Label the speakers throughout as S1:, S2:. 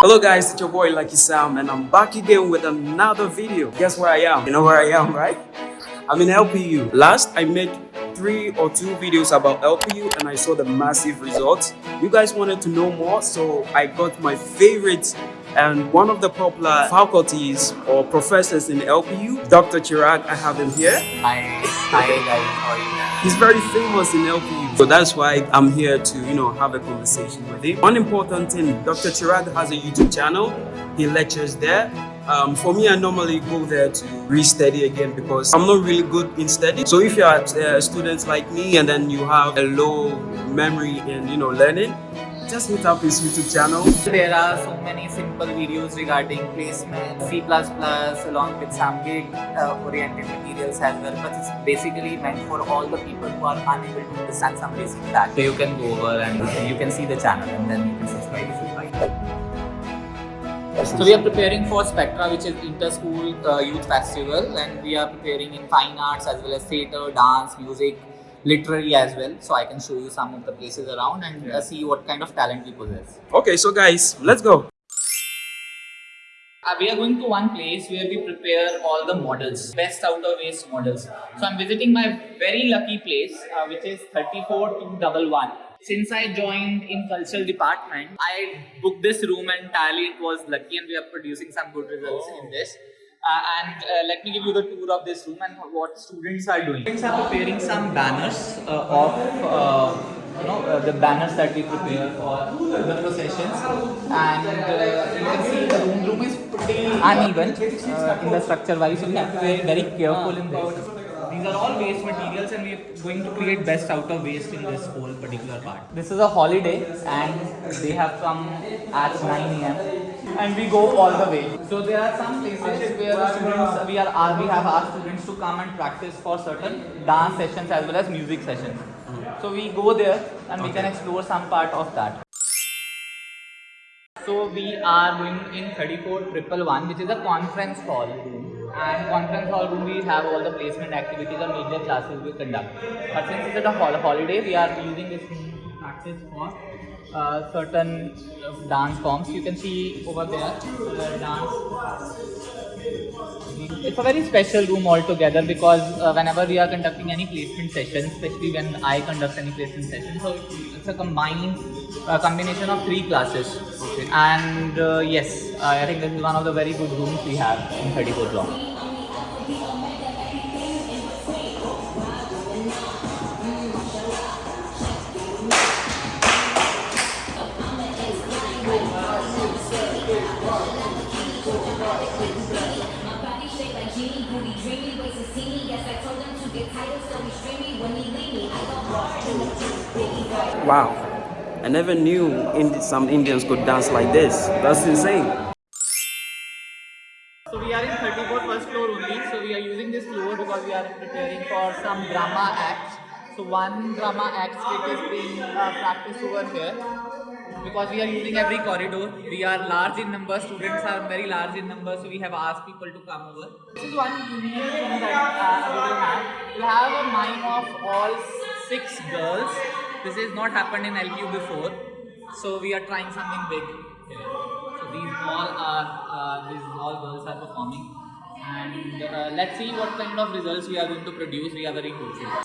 S1: Hello guys, it's your boy Lucky Sam and I'm back again with another video. Guess where I am? You know where I am, right? I'm in LPU. Last, I made three or two videos about LPU and I saw the massive results. You guys wanted to know more, so I got my favorite and one of the popular faculties or professors in LPU, Dr. Chirag, I have him here.
S2: Hi, hi guys, how are you?
S1: He's very famous in LPU. So that's why I'm here to, you know, have a conversation with him. One important thing, Dr. Chirag has a YouTube channel. He lectures there. Um, for me, I normally go there to re-study again because I'm not really good in study. So if you are uh, students like me and then you have a low memory in, you know, learning, just hit up his YouTube channel.
S2: There are so many simple videos regarding placement, C++ along with some uh, oriented materials as well, but it's basically meant for all the people who are unable to understand some basic that. So you can go over and you can see the channel and then you can subscribe if you like. So we are preparing for Spectra, which is Inter-School uh, Youth Festival, and we are preparing in fine arts as well as theatre, dance, music, literary as well. So I can show you some of the places around and uh, see what kind of talent we possess.
S1: Okay, so guys, let's go.
S2: Uh, we are going to one place where we prepare all the models, best out of waste models. So I'm visiting my very lucky place, uh, which is 34211. Since I joined in cultural department, I booked this room entirely. It was lucky, and we are producing some good results in this. Uh, and uh, let me give you the tour of this room and what students are doing. Students are preparing some banners uh, of uh, you know uh, the banners that we prepare for the processions, and uh, you can see the room room is pretty uneven in the structure wise, so we have to be very careful in this. These are all waste materials and we are going to create best out of waste in this whole particular part. This is a holiday and they have come at 9 am and we go all the way. So there are some places where the students, we, are, uh, we have asked students to come and practice for certain dance sessions as well as music sessions. So we go there and we can explore some part of that. So we are going in 34111 which is a conference hall room. And conference hall room we have all the placement activities or major classes we conduct. But since it's a holiday we are using this practice for uh, certain dance forms. You can see over there the dance. It's a very special room altogether because uh, whenever we are conducting any placement session, especially when I conduct any placement session, so it's a combined uh, combination of three classes. And uh, yes, I think this is one of the very good rooms we have in 34th block.
S3: ways to see me. Yes, I told to get when leave me. I go hard
S1: Wow. I never knew Indi some Indians could dance like this. That's insane.
S2: So we are in 34 first floor only. So we are using this floor because we are preparing for some drama acts. So one drama act is being uh, practiced over here. Because we are using every corridor. We are large in number. Students are very large in number. So we have asked people to come over. This is one unique thing that uh, we have. We have a mime of all six girls. This has not happened in LPU before. So we are trying something big here. So these all are uh, these all girls are performing, and uh, let's see what kind of results we are going to produce. We are very hopeful.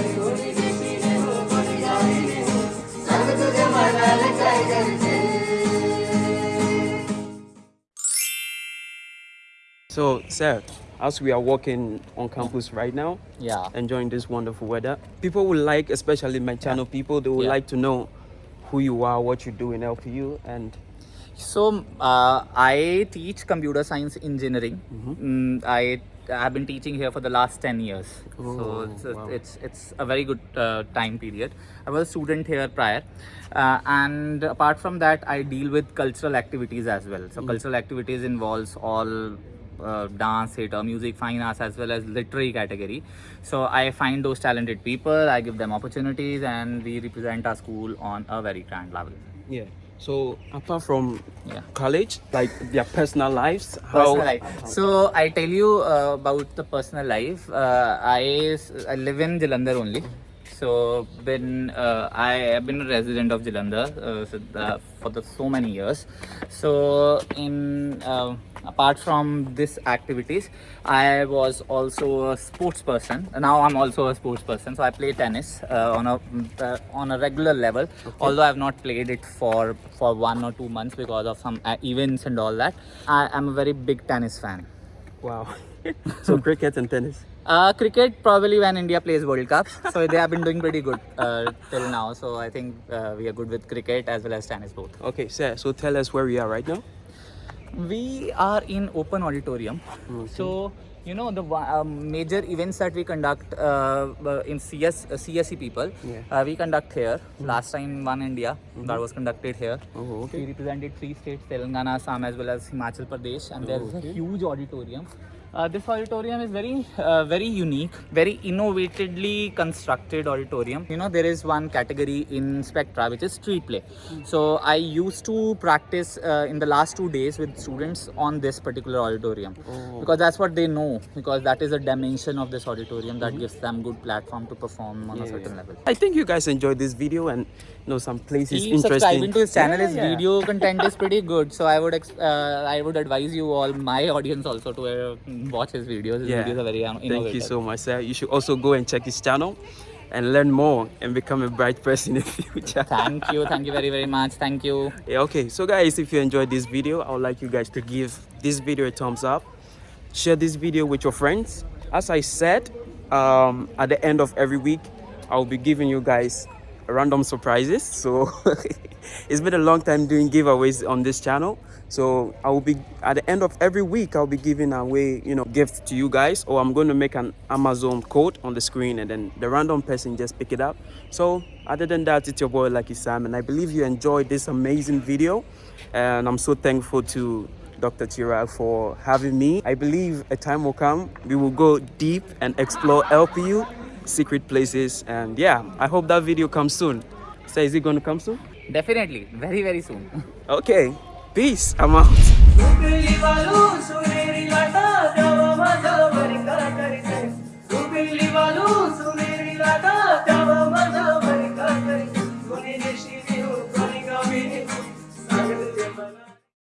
S1: sir, as we are walking on campus right now,
S2: Yeah.
S1: enjoying this wonderful weather, people would like, especially my channel people, they would
S2: Yeah.
S1: like to know who you are, what you do in LPU, and
S2: So uh, I teach computer science engineering. Mm, I have been teaching here for the last 10 years. so
S1: Oh,
S2: it's,
S1: wow.
S2: it's it's a very good uh, time period. I was a student here prior. Uh, and apart from that, I deal with cultural activities as well. So cultural activities involves all uh, dance, theatre, music, fine arts, as well as literary category. So I find those talented people, I give them opportunities, and we represent our school on a very grand level.
S1: yeah. So, apart from
S2: Yeah.
S1: college, like their personal lives, how
S2: personal life. So I tell you uh, about the personal life. Uh, I, I live in Jalandhar only. So been uh, I have been a resident of Jalandhar uh, so the, for the so many years. So in uh, apart from this activities, I was also a sports person. Now I'm also a sports person. So I play tennis uh, on a uh, on a regular level. Although I've not played it for for one or two months because of some uh, events and all that. I am a very big tennis fan.
S1: Wow. so, cricket and tennis.
S2: Uh, cricket probably when India plays World Cup. So they have been doing pretty good uh, till now. So I think uh, we are good with cricket as well as tennis both.
S1: Okay, sir, so tell us where we are right now.
S2: We are in open auditorium. So you know the um, major events that we conduct uh, uh, in CS uh, CSE people.
S1: Yeah.
S2: Uh, we conduct here. Last time one India that was conducted here.
S1: Oh, okay.
S2: We represented three states, Telangana, Assam, as well as Himachal Pradesh, and there's a huge auditorium. Uh, this auditorium is very, uh, very unique, very innovatively constructed auditorium. You know, there is one category in Spectra which is street play. So I used to practice uh, in the last two days with students on this particular auditorium because that's what they know. Because that is a dimension of this auditorium that gives them good platform to perform on a certain level.
S1: I think you guys enjoyed this video and know some places
S2: Keep
S1: interesting.
S2: subscribing to his channel.
S1: Yeah,
S2: his
S1: yeah.
S2: video content is pretty good. So I would ex- uh, I would advise you all, my audience also, to uh, watch his videos. His
S1: Yeah.
S2: videos are very innovative.
S1: Thank you so much, sir. You should also go and check his channel and learn more and become a bright person in the future.
S2: Thank you. Thank you very very much. Thank you.
S1: Yeah, okay, so guys, if you enjoyed this video, I would like you guys to give this video a thumbs up. Share this video with your friends. As I said, um, at the end of every week, I will be giving you guys random surprises. So it's been a long time doing giveaways on this channel. So I will be at the end of every week, I'll be giving away, you know, gifts to you guys, or I'm going to make an Amazon code on the screen, and then the random person just pick it up. So other than that, it's your boy Lucky Sam, and I believe you enjoyed this amazing video, and I'm so thankful to Dr. Chirag for having me. I believe a time will come we will go deep and explore LPU secret places, and yeah, I hope that video comes soon. So is it going to come soon?
S2: Definitely. Very very soon.
S1: Okay, Peace. I'm out.